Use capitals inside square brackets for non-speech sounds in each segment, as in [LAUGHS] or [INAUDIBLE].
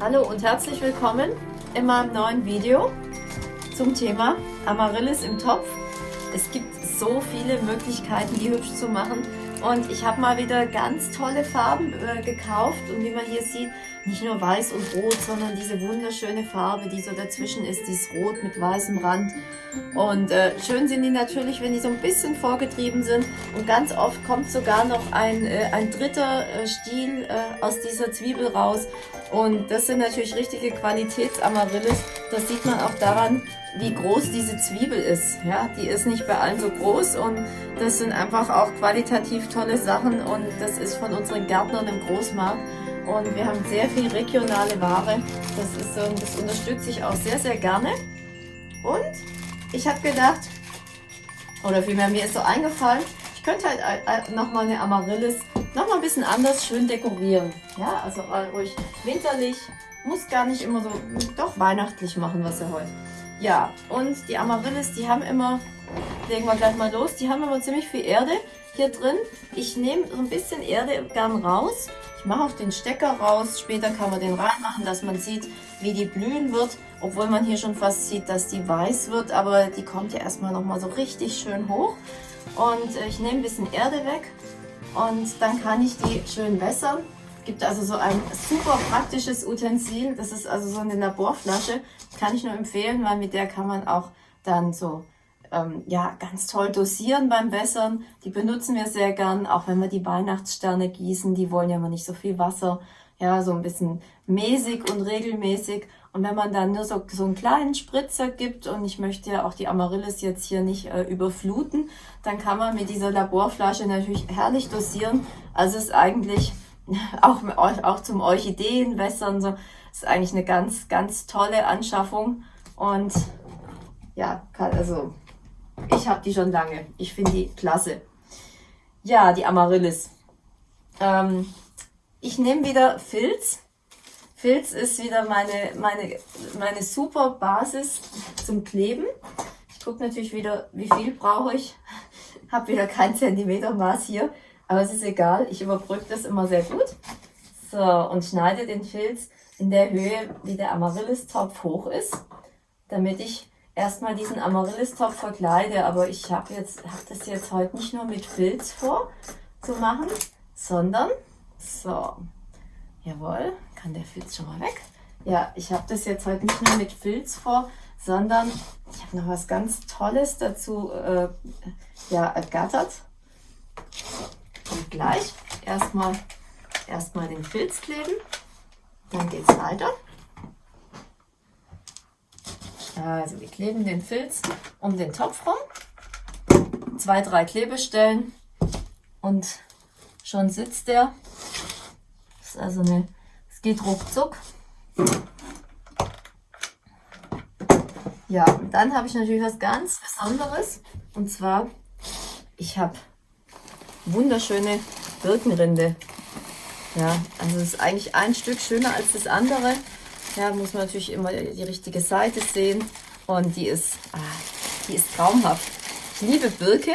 Hallo und herzlich willkommen in meinem neuen Video zum Thema Amaryllis im Topf. Es gibt so viele Möglichkeiten, die hübsch zu machen und ich habe mal wieder ganz tolle Farben äh, gekauft und wie man hier sieht, nicht nur weiß und rot, sondern diese wunderschöne Farbe, die so dazwischen ist, dieses Rot mit weißem Rand. Und äh, schön sind die natürlich, wenn die so ein bisschen vorgetrieben sind. Und ganz oft kommt sogar noch ein, äh, ein dritter äh, Stiel äh, aus dieser Zwiebel raus. Und das sind natürlich richtige Qualitätsamaryllis. Das sieht man auch daran, wie groß diese Zwiebel ist. Ja, die ist nicht bei allen so groß und das sind einfach auch qualitativ tolle Sachen und das ist von unseren Gärtnern im Großmarkt und wir haben sehr viel regionale Ware. Das, ist so, das unterstütze ich auch sehr, sehr gerne. Und ich habe gedacht, oder vielmehr mir ist so eingefallen, ich könnte halt nochmal eine Amaryllis nochmal ein bisschen anders schön dekorieren. Ja, also ruhig winterlich, muss gar nicht immer so, doch weihnachtlich machen, was ihr heute. Ja, und die Amaryllis, die haben immer, legen wir gleich mal los, die haben immer ziemlich viel Erde hier drin. Ich nehme so ein bisschen Erde gern raus. Ich mache auch den Stecker raus. Später kann man den reinmachen, dass man sieht, wie die blühen wird. Obwohl man hier schon fast sieht, dass die weiß wird. Aber die kommt ja erstmal nochmal so richtig schön hoch. Und äh, ich nehme ein bisschen Erde weg. Und dann kann ich die schön wässern. Gibt also so ein super praktisches Utensil. Das ist also so eine Laborflasche. Kann ich nur empfehlen, weil mit der kann man auch dann so ähm, ja, ganz toll dosieren beim Wässern. Die benutzen wir sehr gern, auch wenn wir die Weihnachtssterne gießen. Die wollen ja immer nicht so viel Wasser. Ja, so ein bisschen mäßig und regelmäßig. Und wenn man dann nur so, so einen kleinen Spritzer gibt und ich möchte ja auch die Amaryllis jetzt hier nicht äh, überfluten, dann kann man mit dieser Laborflasche natürlich herrlich dosieren. Also ist eigentlich [LAUGHS] auch, auch zum Orchideenwässern so, ist eigentlich eine ganz, ganz tolle Anschaffung. Und ja, kann, also ich habe die schon lange. Ich finde die klasse. Ja, die Amaryllis. Ähm, ich nehme wieder Filz. Filz ist wieder meine, meine, meine super Basis zum Kleben. Ich gucke natürlich wieder, wie viel brauche ich. [LAUGHS] Habe wieder kein Zentimetermaß hier, aber es ist egal. Ich überbrücke das immer sehr gut. So, und schneide den Filz in der Höhe, wie der Amaryllis-Topf hoch ist, damit ich erstmal diesen Amaryllis-Topf verkleide, aber ich habe jetzt hab das jetzt heute nicht nur mit Filz vor zu machen, sondern so, jawohl, kann der Filz schon mal weg. Ja, ich habe das jetzt heute nicht nur mit Filz vor, sondern ich habe noch was ganz Tolles dazu äh, ja, ergattert. Und gleich erstmal erstmal den Filz kleben, dann geht es weiter. Also wir kleben den Filz um den Topf rum. Zwei, drei Klebestellen und schon sitzt der. Das ist also eine, geht ruckzuck. Ja, und dann habe ich natürlich was ganz Besonderes. Und zwar, ich habe wunderschöne Birkenrinde. Ja, also es ist eigentlich ein Stück schöner als das andere. Ja, muss man natürlich immer die richtige Seite sehen. Und die ist, ah, die ist traumhaft. Ich liebe Birke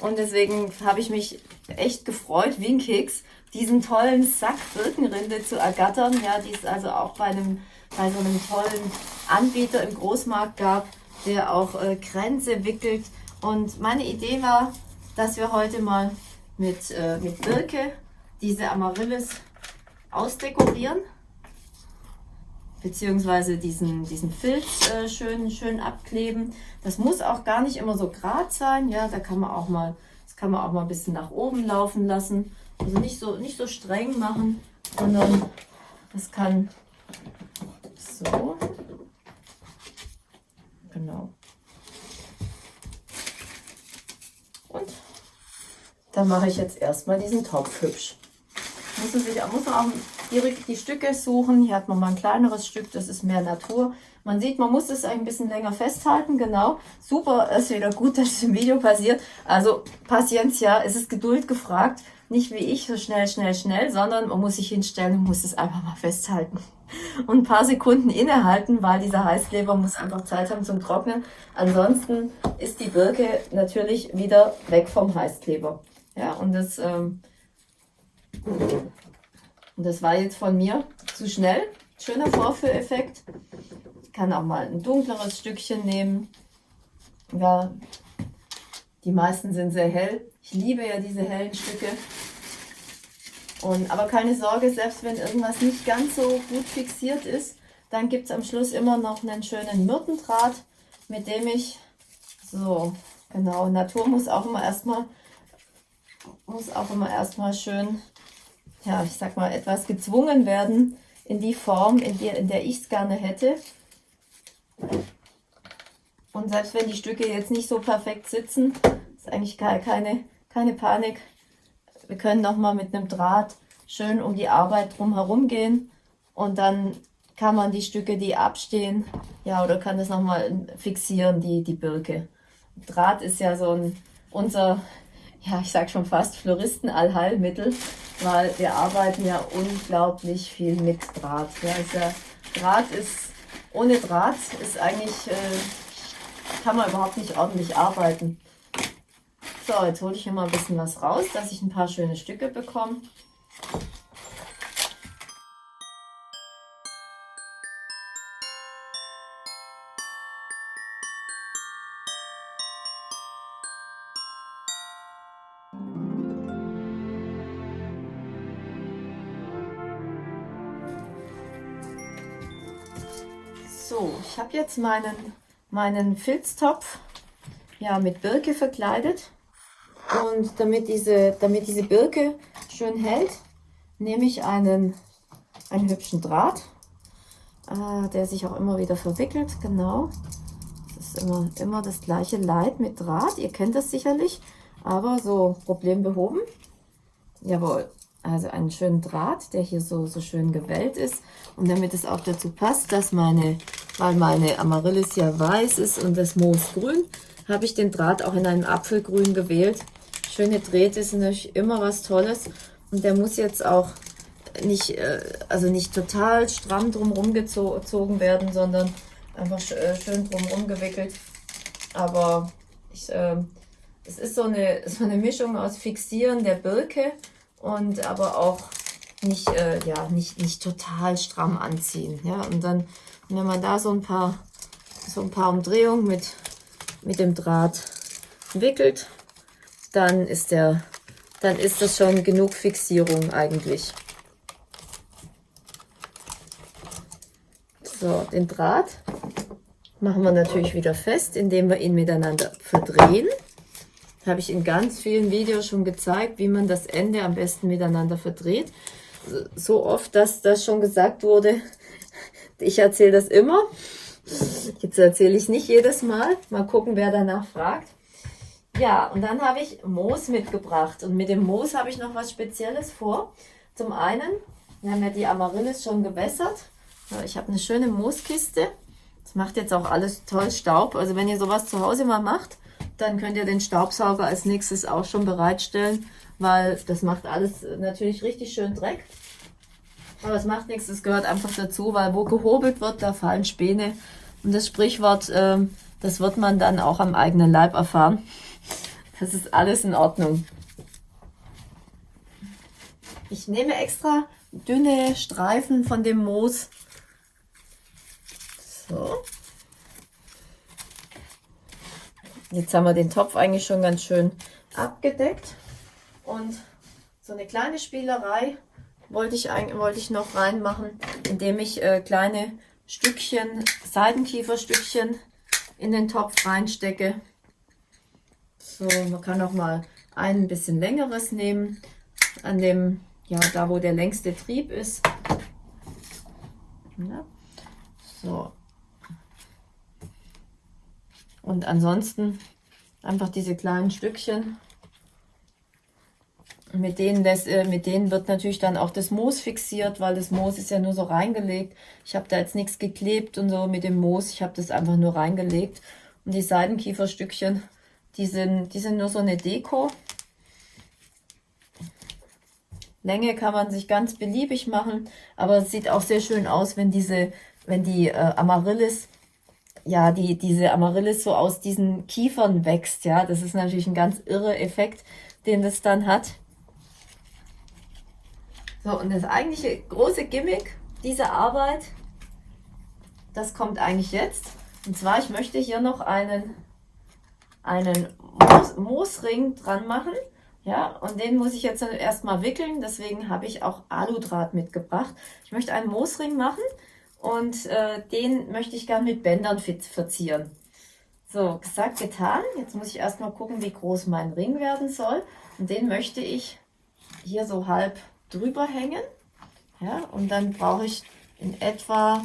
und deswegen habe ich mich echt gefreut, wie ein Keks, diesen tollen Sack Birkenrinde zu ergattern. Ja, die es also auch bei, einem, bei so einem tollen Anbieter im Großmarkt gab, der auch äh, Kränze wickelt. Und meine Idee war, dass wir heute mal mit, äh, mit Birke diese Amaryllis ausdekorieren beziehungsweise diesen, diesen Filz äh, schön, schön abkleben. Das muss auch gar nicht immer so gerade sein, ja, da kann man auch mal, das kann man auch mal ein bisschen nach oben laufen lassen. Also nicht so, nicht so streng machen, sondern das kann so, genau. Und dann mache ich jetzt erstmal diesen Topf hübsch. Muss man, sich, muss man auch die, die Stücke suchen. Hier hat man mal ein kleineres Stück, das ist mehr Natur. Man sieht, man muss es ein bisschen länger festhalten, genau. Super, ist wieder gut, dass es im Video passiert. Also Paciencia, es ist Geduld gefragt. Nicht wie ich, so schnell, schnell, schnell, sondern man muss sich hinstellen und muss es einfach mal festhalten. Und ein paar Sekunden innehalten, weil dieser Heißkleber muss einfach Zeit haben zum Trocknen. Ansonsten ist die Birke natürlich wieder weg vom Heißkleber. Ja, und das... Ähm, Und das war jetzt von mir zu schnell. Schöner Vorführeffekt. Ich kann auch mal ein dunkleres Stückchen nehmen. Ja, die meisten sind sehr hell. Ich liebe ja diese hellen Stücke. Und, aber keine Sorge, selbst wenn irgendwas nicht ganz so gut fixiert ist, dann gibt es am Schluss immer noch einen schönen Myrtendraht, mit dem ich, so, genau, Natur muss auch immer erstmal, muss auch immer erstmal schön, ja, ich sag mal, etwas gezwungen werden in die Form, in der, in der ich es gerne hätte. Und selbst wenn die Stücke jetzt nicht so perfekt sitzen, ist eigentlich keine, keine Panik. Wir können nochmal mit einem Draht schön um die Arbeit drumherum gehen und dann kann man die Stücke, die abstehen, ja, oder kann das nochmal fixieren, die, die Birke. Draht ist ja so ein, unser, ja, ich sag schon fast Floristen-Allheilmittel, weil wir arbeiten ja unglaublich viel mit Draht. Ja, ja, Draht ist, ohne Draht ist eigentlich, äh, kann man überhaupt nicht ordentlich arbeiten. So, jetzt hole ich hier mal ein bisschen was raus, dass ich ein paar schöne Stücke bekomme. So, ich habe jetzt meinen, meinen Filztopf ja, mit Birke verkleidet. Und damit diese, damit diese Birke schön hält, nehme ich einen, einen hübschen Draht, äh, der sich auch immer wieder verwickelt. Genau. Das ist immer, immer das gleiche Leid mit Draht. Ihr kennt das sicherlich, aber so Problem behoben. Jawohl. Also einen schönen Draht, der hier so, so schön gewellt ist. Und damit es auch dazu passt, dass meine, weil meine Amaryllis ja weiß ist und das Moos grün, habe ich den Draht auch in einem Apfelgrün gewählt schöne Drähte sind natürlich immer was Tolles. Und der muss jetzt auch nicht, äh, also nicht total stramm drumherum gezogen werden, sondern einfach äh, schön drumherum gewickelt. Aber ich, äh, es ist so eine, so eine Mischung aus Fixieren der Birke und aber auch nicht, äh, ja, nicht, nicht total stramm anziehen. Ja? Und dann, wenn man da so ein paar, so ein paar Umdrehungen mit, mit dem Draht wickelt, dann ist der, dann ist das schon genug Fixierung eigentlich. So, den Draht machen wir natürlich wieder fest, indem wir ihn miteinander verdrehen. Habe ich in ganz vielen Videos schon gezeigt, wie man das Ende am besten miteinander verdreht. So oft, dass das schon gesagt wurde. Ich erzähle das immer. Jetzt erzähle ich nicht jedes Mal. Mal gucken, wer danach fragt. Ja, und dann habe ich Moos mitgebracht. Und mit dem Moos habe ich noch was Spezielles vor. Zum einen, wir haben ja die Amaryllis schon gewässert. Ich habe eine schöne Mooskiste. Das macht jetzt auch alles toll Staub. Also wenn ihr sowas zu Hause mal macht, dann könnt ihr den Staubsauger als nächstes auch schon bereitstellen, weil das macht alles natürlich richtig schön Dreck. Aber es macht nichts, das gehört einfach dazu, weil wo gehobelt wird, da fallen Späne. Und das Sprichwort, ähm, das wird man dann auch am eigenen Leib erfahren. Das ist alles in Ordnung. Ich nehme extra dünne Streifen von dem Moos. So. Jetzt haben wir den Topf eigentlich schon ganz schön abgedeckt. Und so eine kleine Spielerei wollte ich, wollte ich noch reinmachen, indem ich äh, kleine Stückchen, Seidenkieferstückchen in den Topf reinstecke. So, man kann auch mal ein bisschen längeres nehmen, an dem, ja, da wo der längste Trieb ist. Ja. So. Und ansonsten einfach diese kleinen Stückchen. Mit denen, das, äh, mit denen wird natürlich dann auch das Moos fixiert, weil das Moos ist ja nur so reingelegt. Ich habe da jetzt nichts geklebt und so mit dem Moos. Ich habe das einfach nur reingelegt. Und die Seidenkieferstückchen die sind, die sind nur so eine Deko. Länge kann man sich ganz beliebig machen, aber es sieht auch sehr schön aus, wenn diese, wenn die äh, Amaryllis, ja, die, diese Amaryllis so aus diesen Kiefern wächst, ja. Das ist natürlich ein ganz irre Effekt, den das dann hat. So, und das eigentliche große Gimmick dieser Arbeit, das kommt eigentlich jetzt. Und zwar, ich möchte hier noch einen, einen Moos, Moosring dran machen. Ja, und den muss ich jetzt erstmal wickeln, deswegen habe ich auch Aludraht mitgebracht. Ich möchte einen Moosring machen und äh, den möchte ich gern mit Bändern verzieren. So, gesagt, getan. Jetzt muss ich erstmal gucken, wie groß mein Ring werden soll. Und den möchte ich hier so halb drüber hängen. Ja, und dann brauche ich in etwa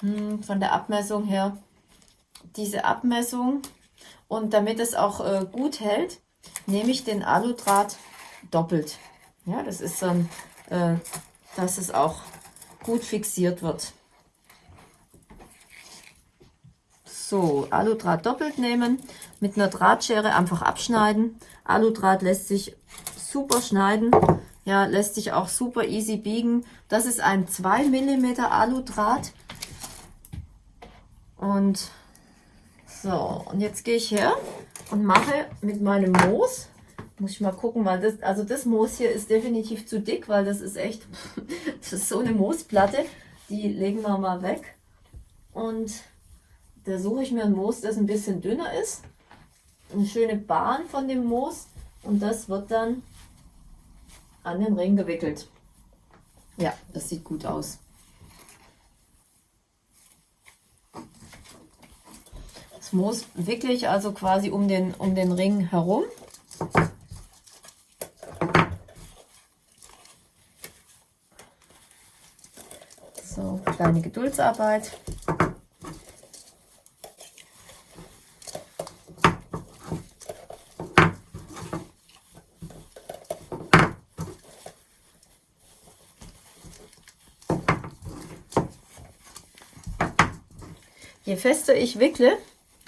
hm, von der Abmessung her diese Abmessung. Und damit es auch äh, gut hält, nehme ich den Aludraht doppelt. Ja, das ist dann, äh, dass es auch gut fixiert wird. So, Aludraht doppelt nehmen, mit einer Drahtschere einfach abschneiden. Aludraht lässt sich super schneiden, ja, lässt sich auch super easy biegen. Das ist ein 2 mm Aludraht. Und so, und jetzt gehe ich her und mache mit meinem Moos, muss ich mal gucken, weil das, also das Moos hier ist definitiv zu dick, weil das ist echt, [LAUGHS] das ist so eine Moosplatte, die legen wir mal weg. Und da suche ich mir ein Moos, das ein bisschen dünner ist, eine schöne Bahn von dem Moos und das wird dann an den Ring gewickelt. Ja, das sieht gut aus. Moos wickle ich also quasi um den, um den Ring herum. So, kleine Geduldsarbeit. Je fester ich wickle,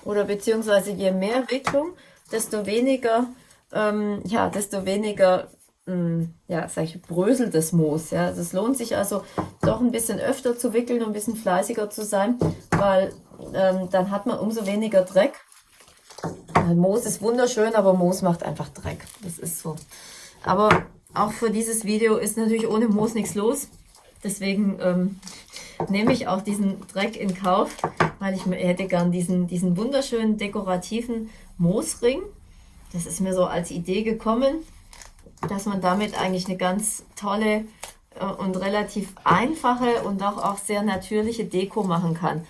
oder beziehungsweise je mehr Wicklung, desto weniger, ähm, ja, desto weniger, ähm, ja, sag ich, bröselt das Moos. Ja, es lohnt sich also doch ein bisschen öfter zu wickeln und ein bisschen fleißiger zu sein, weil ähm, dann hat man umso weniger Dreck. Moos ist wunderschön, aber Moos macht einfach Dreck. Das ist so. Aber auch für dieses Video ist natürlich ohne Moos nichts los. Deswegen ähm, nehme ich auch diesen Dreck in Kauf, weil ich hätte gern diesen, diesen wunderschönen dekorativen Moosring. Das ist mir so als Idee gekommen, dass man damit eigentlich eine ganz tolle äh, und relativ einfache und auch, auch sehr natürliche Deko machen kann.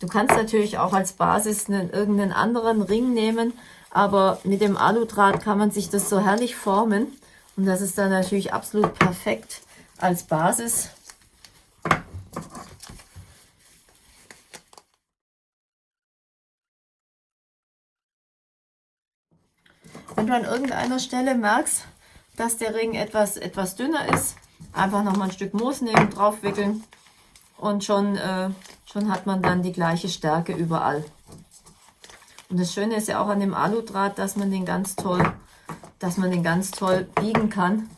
Du kannst natürlich auch als Basis einen, irgendeinen anderen Ring nehmen, aber mit dem Aludraht kann man sich das so herrlich formen und das ist dann natürlich absolut perfekt als Basis Wenn du an irgendeiner Stelle merkst, dass der Ring etwas, etwas dünner ist, einfach nochmal ein Stück Moos nehmen, draufwickeln und schon, äh, schon hat man dann die gleiche Stärke überall. Und das Schöne ist ja auch an dem Aludraht, dass man den ganz toll, dass man den ganz toll biegen kann.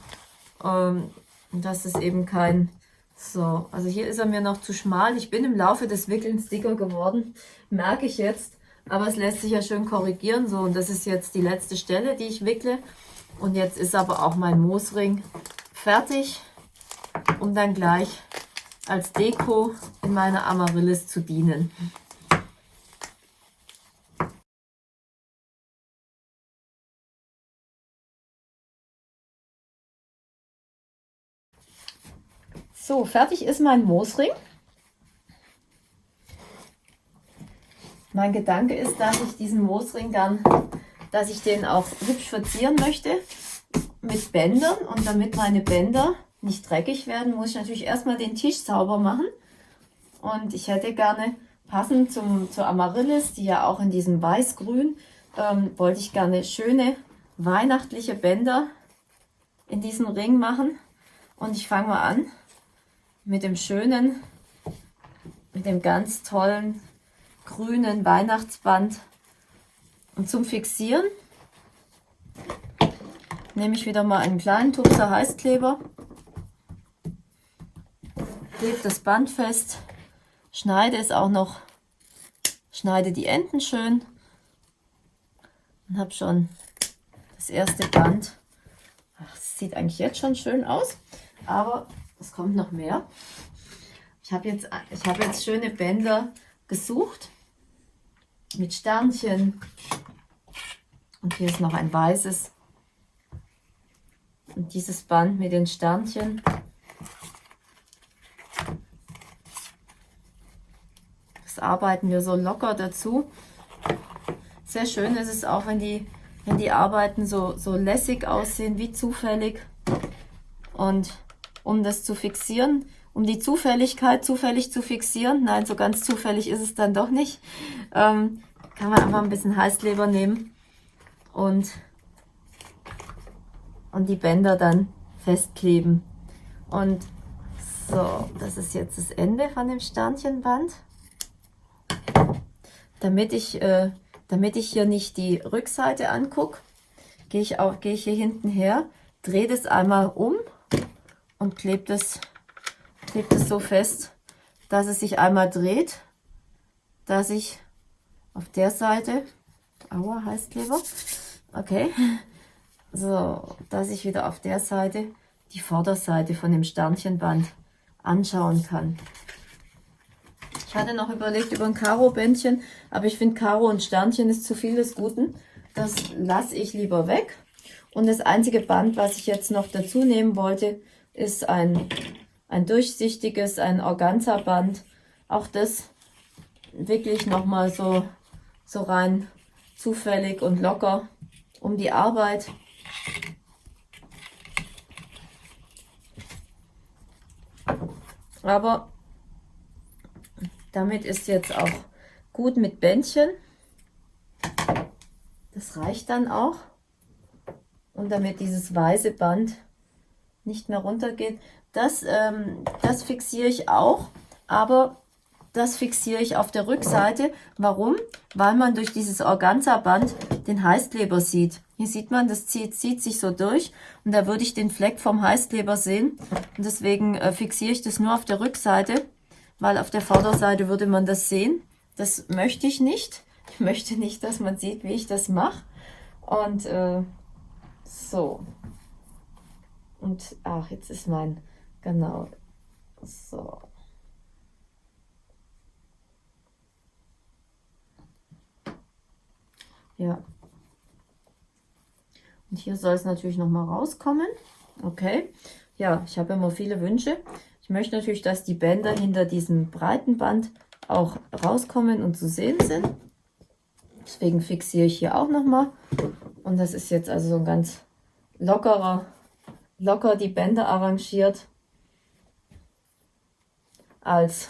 Ähm, und dass es eben kein, so, also hier ist er mir noch zu schmal. Ich bin im Laufe des Wickelns dicker geworden, merke ich jetzt. Aber es lässt sich ja schön korrigieren. So, und das ist jetzt die letzte Stelle, die ich wickle. Und jetzt ist aber auch mein Moosring fertig, um dann gleich als Deko in meiner Amaryllis zu dienen. So, fertig ist mein Moosring. Mein Gedanke ist, dass ich diesen Moosring dann, dass ich den auch hübsch verzieren möchte mit Bändern. Und damit meine Bänder nicht dreckig werden, muss ich natürlich erstmal den Tisch sauber machen. Und ich hätte gerne, passend zum, zur Amaryllis, die ja auch in diesem Weiß-Grün, ähm, wollte ich gerne schöne weihnachtliche Bänder in diesen Ring machen. Und ich fange mal an mit dem schönen, mit dem ganz tollen grünen Weihnachtsband. Und zum Fixieren nehme ich wieder mal einen kleinen Tupser Heißkleber, klebe das Band fest, schneide es auch noch, schneide die Enden schön und habe schon das erste Band. Ach, das sieht eigentlich jetzt schon schön aus. Aber es kommt noch mehr. Ich habe jetzt, hab jetzt schöne Bänder gesucht mit Sternchen. Und hier ist noch ein weißes. Und dieses Band mit den Sternchen. Das arbeiten wir so locker dazu. Sehr schön ist es auch, wenn die, wenn die Arbeiten so, so lässig aussehen, wie zufällig. Und um das zu fixieren, um die Zufälligkeit zufällig zu fixieren, nein, so ganz zufällig ist es dann doch nicht, ähm, kann man einfach ein bisschen Heißkleber nehmen und, und die Bänder dann festkleben. Und so, das ist jetzt das Ende von dem Sternchenband. Damit ich, äh, damit ich hier nicht die Rückseite angucke, gehe ich, gehe ich hier hinten her, drehe das einmal um und klebe das klebt es so fest, dass es sich einmal dreht, dass ich auf der Seite, aua, Heißkleber, okay, so, dass ich wieder auf der Seite die Vorderseite von dem Sternchenband anschauen kann. Ich hatte noch überlegt über ein Karo-Bändchen, aber ich finde Karo und Sternchen ist zu viel des Guten. Das lasse ich lieber weg. Und das einzige Band, was ich jetzt noch dazu nehmen wollte, ist ein ein durchsichtiges, ein Organza-Band. Auch das wirklich nochmal so, so rein zufällig und locker um die Arbeit. Aber damit ist jetzt auch gut mit Bändchen. Das reicht dann auch. Und damit dieses weiße Band nicht mehr runtergeht, das, ähm, das fixiere ich auch, aber das fixiere ich auf der Rückseite. Warum? Weil man durch dieses Organza-Band den Heißkleber sieht. Hier sieht man, das zieht, zieht sich so durch und da würde ich den Fleck vom Heißkleber sehen. Und deswegen äh, fixiere ich das nur auf der Rückseite, weil auf der Vorderseite würde man das sehen. Das möchte ich nicht. Ich möchte nicht, dass man sieht, wie ich das mache. Und äh, so. Und ach, jetzt ist mein Genau. So. Ja. Und hier soll es natürlich noch mal rauskommen. Okay. Ja, ich habe immer viele Wünsche. Ich möchte natürlich, dass die Bänder hinter diesem breiten Band auch rauskommen und zu sehen sind. Deswegen fixiere ich hier auch noch mal. Und das ist jetzt also so ein ganz lockerer, locker die Bänder arrangiert als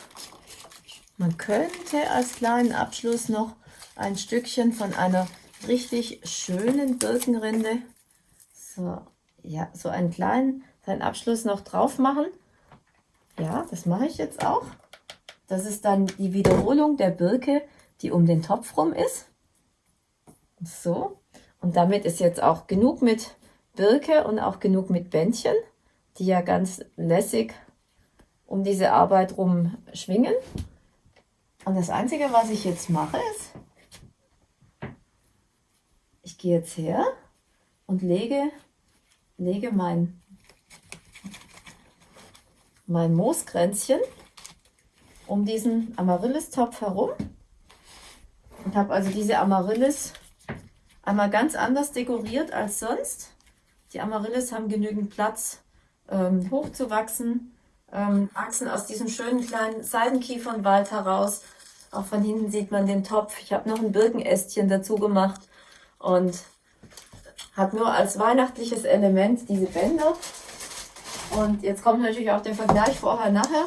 man könnte als kleinen Abschluss noch ein Stückchen von einer richtig schönen Birkenrinde, so, ja, so einen kleinen, seinen Abschluss noch drauf machen. Ja, das mache ich jetzt auch. Das ist dann die Wiederholung der Birke, die um den Topf rum ist. So, und damit ist jetzt auch genug mit Birke und auch genug mit Bändchen, die ja ganz lässig um diese Arbeit rum schwingen. Und das Einzige, was ich jetzt mache, ist, ich gehe jetzt her und lege, lege mein, mein Mooskränzchen um diesen Amaryllis-Topf herum und habe also diese Amaryllis einmal ganz anders dekoriert als sonst. Die Amaryllis haben genügend Platz ähm, hochzuwachsen ähm, Achsen aus diesem schönen kleinen Seidenkiefernwald heraus. Auch von hinten sieht man den Topf. Ich habe noch ein Birkenästchen dazu gemacht und habe nur als weihnachtliches Element diese Bänder. Und jetzt kommt natürlich auch der Vergleich vorher-nachher.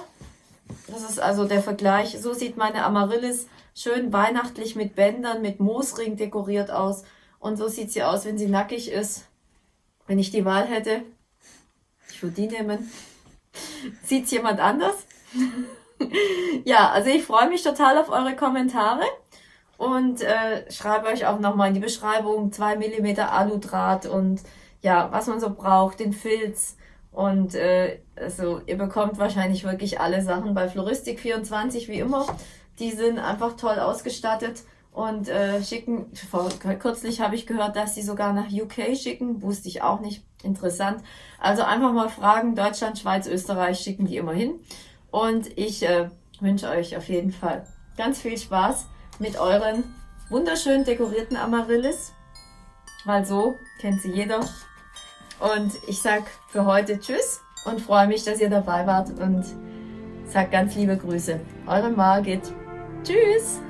Das ist also der Vergleich. So sieht meine Amaryllis schön weihnachtlich mit Bändern, mit Moosring dekoriert aus. Und so sieht sie aus, wenn sie nackig ist. Wenn ich die Wahl hätte, ich würde die nehmen. Sieht es jemand anders? ja, also ich freue mich total auf eure Kommentare und äh, schreibe euch auch nochmal in die Beschreibung 2 mm Aludraht und ja, was man so braucht, den Filz und äh, also ihr bekommt wahrscheinlich wirklich alle Sachen bei Floristik24 wie immer. Die sind einfach toll ausgestattet und äh, schicken, vor, kürzlich habe ich gehört, dass sie sogar nach UK schicken, wusste ich auch nicht, interessant. Also einfach mal fragen, Deutschland, Schweiz, Österreich schicken die immer hin. Und ich äh, wünsche euch auf jeden Fall ganz viel Spaß mit euren wunderschön dekorierten Amaryllis, weil so kennt sie jeder. Und ich sag für heute Tschüss und freue mich, dass ihr dabei wart und sag ganz liebe Grüße. Eure Margit. Tschüss!